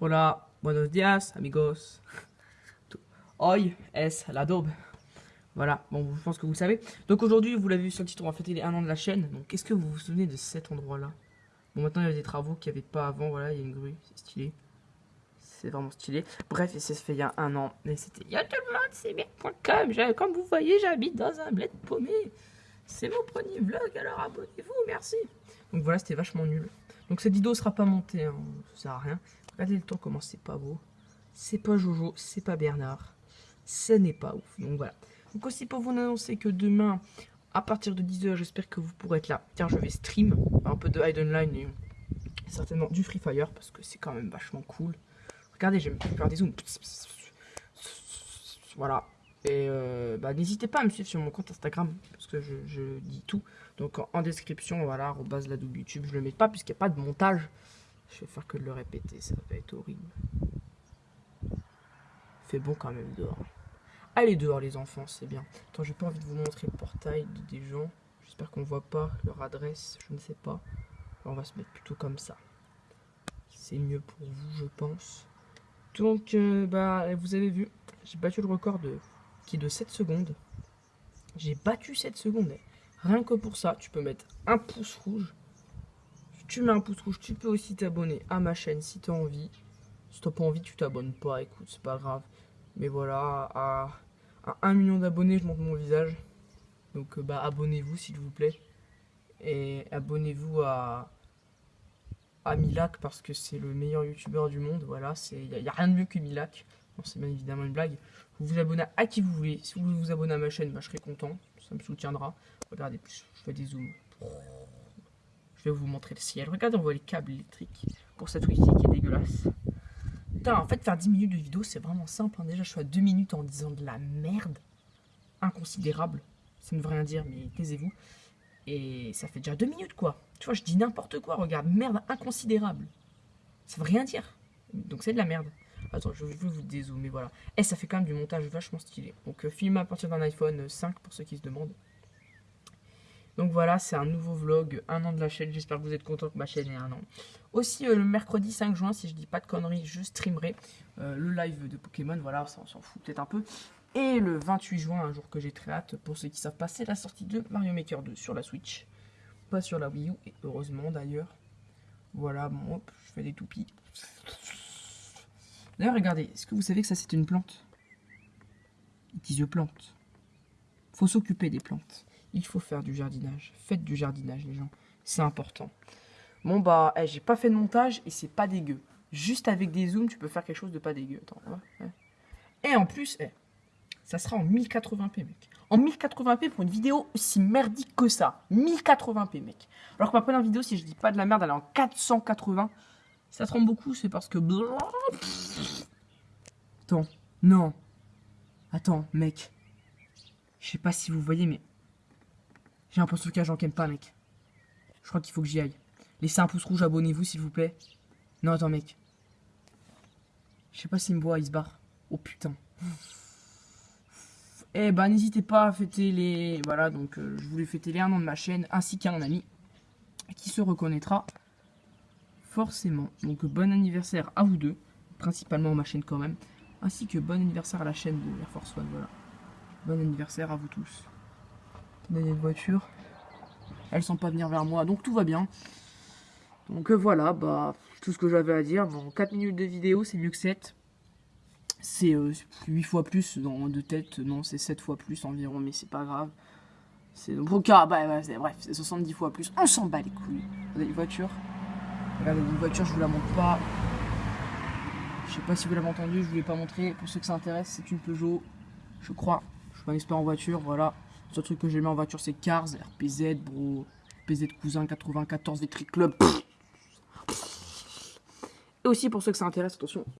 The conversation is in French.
Hola, buenos días, amigos. Hoy es la daube. Voilà, bon, je pense que vous savez. Donc aujourd'hui, vous l'avez vu sur le titre, on va fêter les 1 an de la chaîne. Donc est-ce que vous vous souvenez de cet endroit-là? Bon, maintenant, il y a des travaux qu'il n'y avait pas avant. Voilà, il y a une grue, c'est stylé. C'est vraiment stylé. Bref, et ça se fait il y a un an. Mais c'était il y a tout le monde, c'est bien.com. Comme vous voyez, j'habite dans un bled paumé. C'est mon premier vlog, alors abonnez-vous, merci. Donc voilà, c'était vachement nul. Donc cette vidéo sera pas montée, hein, ça sert à rien. Regardez le temps comment c'est pas beau. C'est pas Jojo, c'est pas Bernard. Ce n'est pas ouf. Donc voilà. Donc aussi pour vous annoncer que demain, à partir de 10h, j'espère que vous pourrez être là. Tiens, je vais stream un peu de Hidden Line et certainement du Free Fire parce que c'est quand même vachement cool. Regardez, j'aime faire des zooms. Voilà. Et euh, bah, n'hésitez pas à me suivre sur mon compte Instagram parce que je, dis tout. Donc en, description, voilà, base la double YouTube, je le mets pas puisqu'il n'y a pas de montage. Je vais faire que de le répéter, ça va être horrible. Fait bon quand même dehors. Allez dehors les enfants, c'est bien. Attends, j'ai pas envie de vous montrer le portail des gens. J'espère qu'on voit pas leur adresse, je ne sais pas. on va se mettre plutôt comme ça. C'est mieux pour vous, je pense. Donc, euh, bah, vous avez vu, j'ai battu le record de, qui est de 7 secondes. J'ai battu 7 secondes. Rien que pour ça, tu peux mettre un pouce rouge. Tu mets un pouce rouge, tu peux aussi t'abonner à ma chaîne si tu as envie. Si tu pas envie, tu t'abonnes pas, écoute, c'est pas grave. Mais voilà, à, 1 million d'abonnés, je monte mon visage. Donc euh, bah abonnez-vous s'il vous plaît. Et abonnez-vous à, à Milak parce que c'est le meilleur youtubeur du monde. Voilà, il n'y a, rien de mieux que Milak. c'est bien évidemment une blague. Vous vous abonnez à qui vous voulez. Si vous vous abonnez à ma chaîne, bah, je serai content. Ça me soutiendra. Regardez, je fais des zooms. Je vais vous montrer le ciel. Regardez, on voit les câbles électriques pour cette wifi qui est dégueulasse. Putain, en fait, faire 10 minutes de vidéo, c'est vraiment simple. Hein. Déjà, je suis à 2 minutes en disant de la merde. Inconsidérable. Ça ne veut rien dire, mais taisez-vous. Et ça fait déjà 2 minutes, quoi. Tu vois, je dis n'importe quoi. Regarde, merde inconsidérable. Ça veut rien dire. Donc, c'est de la merde. Attends, je vais vous dézoomer, voilà. Et ça fait quand même du montage vachement stylé. Donc, euh, film à partir d'un iPhone 5, pour ceux qui se demandent. Donc voilà, c'est un nouveau vlog, un an de la chaîne. J'espère que vous êtes content que ma chaîne ait un an. Aussi, euh, le mercredi 5 juin, si je dis pas de conneries, je streamerai euh, le live de Pokémon. Voilà, ça on s'en fout peut-être un peu. Et le 28 juin, un jour que j'ai très hâte, pour ceux qui savent pas, c'est la sortie de Mario Maker 2 sur la Switch. Pas sur la Wii U, et heureusement d'ailleurs. Voilà, bon, hop, je fais des toupies. D'ailleurs, regardez, est-ce que vous savez que ça c'est une plante? It is a plante. Faut s'occuper des plantes il faut faire du jardinage. Faites du jardinage, les gens. C'est important. Bon, bah, eh, j'ai pas fait de montage et c'est pas dégueu. Juste avec des zooms, tu peux faire quelque chose de pas dégueu. Attends, Et en plus, eh, ça sera en 1080p, mec. En 1080p pour une vidéo aussi merdique que ça. 1080p, mec. Alors que ma première vidéo, si je dis pas de la merde, elle est en 480. Ça trompe beaucoup, c'est parce que... Attends, non. Attends, mec. Je sais pas si vous voyez, mais j'ai un poste j'en j'en pas, mec. Je crois qu'il faut que j'y aille. Laissez un pouce rouge, abonnez-vous, s'il vous plaît. Non, attends, mec. Je sais pas s'il me voit, il se barre. Oh, putain. Eh ben, n'hésitez pas à fêter les... Voilà, donc, euh, je voulais fêter les 1 an de ma chaîne, ainsi qu'un ami, qui se reconnaîtra forcément. Donc, bon anniversaire à vous deux, principalement ma chaîne quand même, ainsi que bon anniversaire à la chaîne de Air Force One, voilà. Bon anniversaire à vous tous une voiture. Elles sont pas venir vers moi, donc tout va bien. Donc euh, voilà, bah tout ce que j'avais à dire. Bon, 4 minutes de vidéo, c'est mieux que 7. C'est 8 euh, fois plus dans, de tête, non, c'est 7 fois plus environ, mais c'est pas grave. C'est donc bah, bah bref, c'est 70 fois plus. On s'en bat les couilles. Regardez une voiture. Regardez une voiture, je vous la montre pas. Je sais pas si vous l'avez entendu, je vous l'ai pas montré. Pour ceux que ça intéresse, c'est une Peugeot, je crois. Je suis pas un expert en voiture, voilà. Seul truc que j'ai mis en voiture, c'est Cars, RPZ, bro. RPZ Cousin 94 Vetri Club. Et aussi, pour ceux que ça intéresse, attention,